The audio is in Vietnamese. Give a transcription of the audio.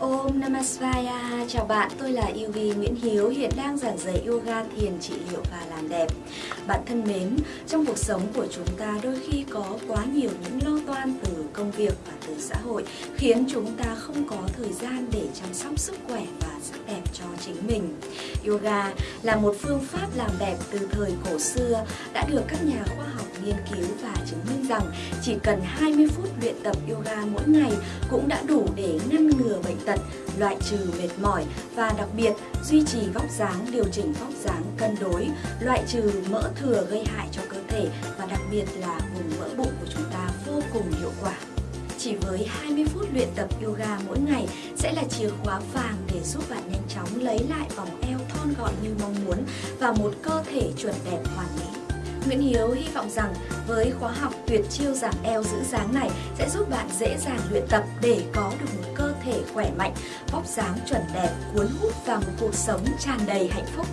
Om Namasvaya, chào bạn, tôi là Yuvi Nguyễn Hiếu, hiện đang giảng dạy yoga, thiền, trị liệu và làm đẹp. Bạn thân mến, trong cuộc sống của chúng ta đôi khi có quá nhiều những lo toan từ công việc và từ xã hội khiến chúng ta không có thời gian để chăm sóc sức khỏe và sắc đẹp cho chính mình. Yoga là một phương pháp làm đẹp từ thời cổ xưa đã được các nhà khoa học nghiên cứu và chứng minh rằng chỉ cần 20 phút luyện tập yoga mỗi ngày cũng đã đủ để ngăn ngừa bệnh tật, loại trừ mệt mỏi và đặc biệt duy trì vóc dáng, điều chỉnh vóc dáng cân đối, loại trừ mỡ thừa gây hại cho cơ thể và đặc biệt là vùng mỡ bụng của chúng ta vô cùng hiệu quả. Chỉ với 20 phút luyện tập yoga mỗi ngày sẽ là chìa khóa vàng để giúp bạn nhanh chóng lấy lại vòng eo thon gọn như mong muốn và một cơ thể chuẩn đẹp hoàn mỹ. Nguyễn Hiếu hy vọng rằng với khóa học tuyệt chiêu giảm eo giữ dáng này sẽ giúp bạn dễ dàng luyện tập để có được một cơ thể khỏe mạnh, vóc dáng chuẩn đẹp, cuốn hút và một cuộc sống tràn đầy hạnh phúc.